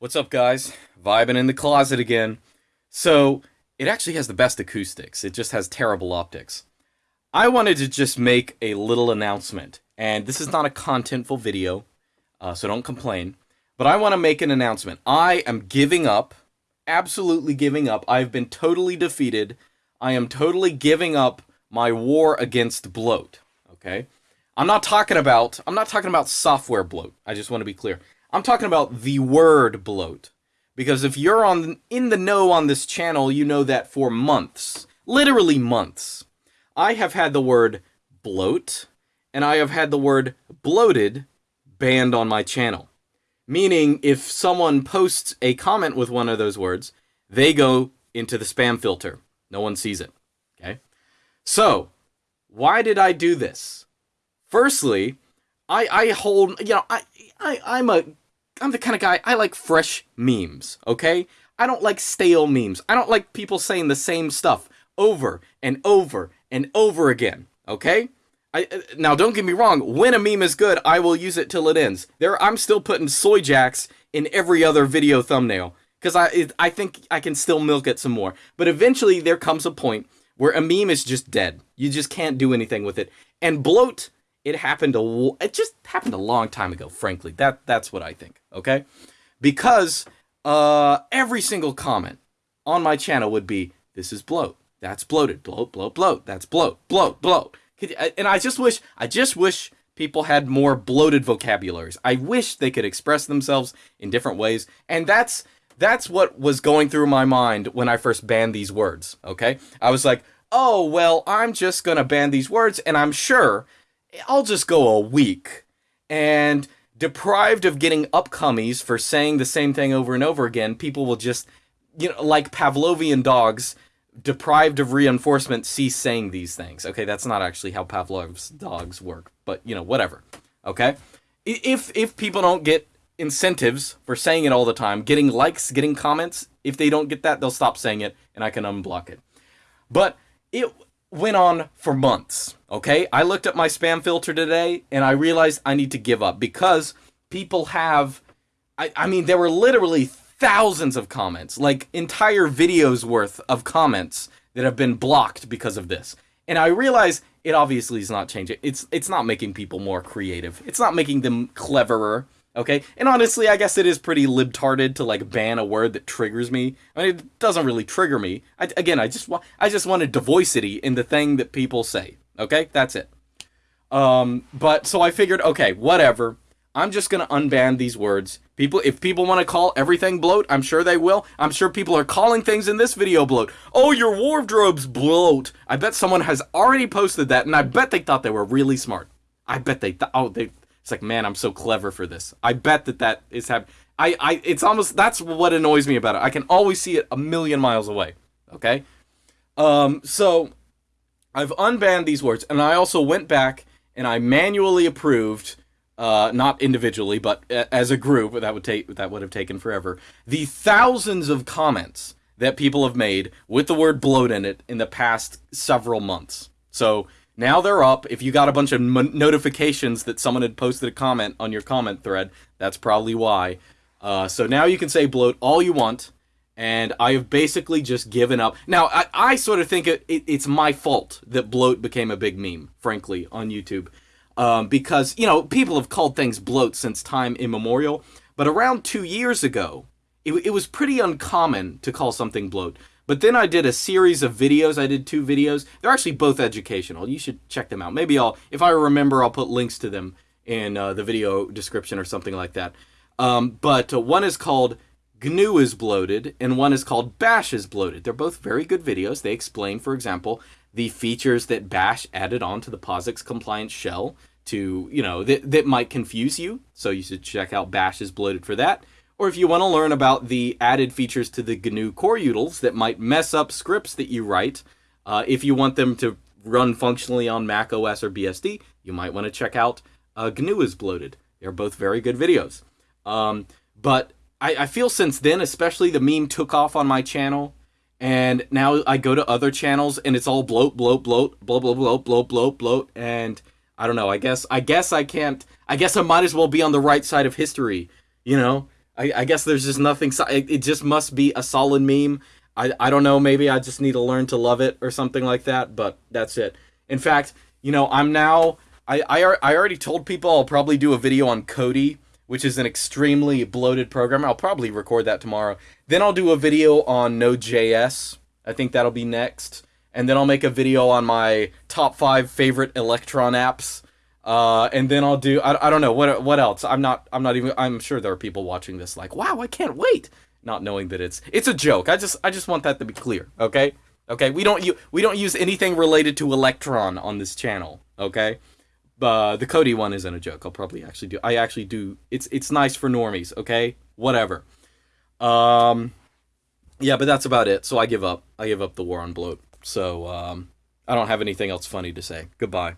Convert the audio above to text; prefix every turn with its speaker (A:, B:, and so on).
A: What's up, guys? Vibing in the closet again. So, it actually has the best acoustics, it just has terrible optics. I wanted to just make a little announcement, and this is not a contentful video, uh, so don't complain. But I want to make an announcement. I am giving up, absolutely giving up. I've been totally defeated. I am totally giving up my war against bloat. Okay? I'm not talking about I'm not talking about software bloat. I just want to be clear. I'm talking about the word bloat. Because if you're on in the know on this channel, you know that for months, literally months, I have had the word bloat and I have had the word bloated banned on my channel. Meaning if someone posts a comment with one of those words, they go into the spam filter. No one sees it. Okay? So, why did I do this? Firstly, I I hold, you know, I I I'm a I'm the kind of guy I like fresh memes, okay? I don't like stale memes. I don't like people saying the same stuff over and over and over again, okay? I, uh, now don't get me wrong, when a meme is good, I will use it till it ends. There I'm still putting soy jacks in every other video thumbnail cuz I I think I can still milk it some more. But eventually there comes a point where a meme is just dead. You just can't do anything with it. And bloat it happened a it just happened a long time ago frankly that that's what i think okay? Because uh every single comment on my channel would be this is bloat. That's bloated. Bloat bloat bloat. That's bloat. Bloat bloat. And i just wish i just wish people had more bloated vocabularies. I wish they could express themselves in different ways. And that's that's what was going through my mind when i first banned these words okay? I was like oh well i'm just gonna ban these words and i'm sure I'll just go a week. And deprived of getting upcomies for saying the same thing over and over again, people will just, you know, like Pavlovian dogs, deprived of reinforcement, cease saying these things. Okay, that's not actually how Pavlov's dogs work, but you know, whatever. Okay, if if people don't get incentives for saying it all the time, getting likes, getting comments, if they don't get that, they'll stop saying it, and I can unblock it. But it went on for months. Okay, I looked at my spam filter today and I realized I need to give up because people have. I, I mean, there were literally thousands of comments, like entire videos worth of comments that have been blocked because of this. And I realize it obviously is not changing. It's it's not making people more creative. It's not making them cleverer. Okay, and honestly, I guess it is pretty libtarded to like ban a word that triggers me. I mean, it doesn't really trigger me. I, again, I just want I just wanted divoicity in the thing that people say. Okay, that's it. Um, but so I figured, okay, whatever. I'm just gonna unban these words. People, if people want to call everything bloat, I'm sure they will. I'm sure people are calling things in this video bloat. Oh, your wardrobe's bloat. I bet someone has already posted that, and I bet they thought they were really smart. I bet they thought, oh, they it's like, man, I'm so clever for this. I bet that that is happening. I, I, it's almost that's what annoys me about it. I can always see it a million miles away. Okay, um, so I've unbanned these words, and I also went back and I manually approved, uh, not individually, but as a group. That would take that would have taken forever. The thousands of comments that people have made with the word bloat in it in the past several months. So now they're up. If you got a bunch of notifications that someone had posted a comment on your comment thread, that's probably why. Uh, so now you can say bloat all you want, and I have basically just given up. Now, I, I sort of think it, it, it's my fault that bloat became a big meme, frankly, on YouTube. Um, because, you know, people have called things bloat since time immemorial. But around two years ago, it, it was pretty uncommon to call something bloat. But then I did a series of videos. I did two videos. They're actually both educational. You should check them out. Maybe I'll, if I remember, I'll put links to them in uh, the video description or something like that. Um, but uh, one is called GNU is bloated, and one is called Bash is bloated. They're both very good videos. They explain, for example, the features that Bash added onto the POSIX compliant shell to, you know, that, that might confuse you. So you should check out Bash is bloated for that. Or if you want to learn about the added features to the GNU core utils that might mess up scripts that you write, uh, if you want them to run functionally on Mac OS or BSD, you might want to check out uh, GNU is Bloated. They're both very good videos. Um, but I, I feel since then, especially the meme took off on my channel, and now I go to other channels and it's all bloat, bloat, bloat, bloat, bloat, bloat, bloat, bloat, bloat, and I don't know. I guess I guess I can't. I guess I might as well be on the right side of history. You know, I, I guess there's just nothing. so- It, it just must be a solid meme. I, I don't know. Maybe I just need to learn to love it or something like that. But that's it. In fact, you know, I'm now. I I, I already told people I'll probably do a video on Kodi, which is an extremely bloated program. I'll probably record that tomorrow. Then I'll do a video on Node.js. I think that'll be next. And then I'll make a video on my top five favorite Electron apps. Uh, and then I'll do I, I don't know what what else. I'm not I'm not even I'm sure there are people watching this like wow I can't wait, not knowing that it's it's a joke. I just I just want that to be clear. Okay, okay. We don't you we don't use anything related to Electron on this channel. Okay, uh, the Kodi one isn't a joke. I'll probably actually do. I actually do. It's it's nice for normies. Okay, whatever. Um, yeah, but that's about it. So I give up. I give up the war on bloat. So um, I don't have anything else funny to say. Goodbye.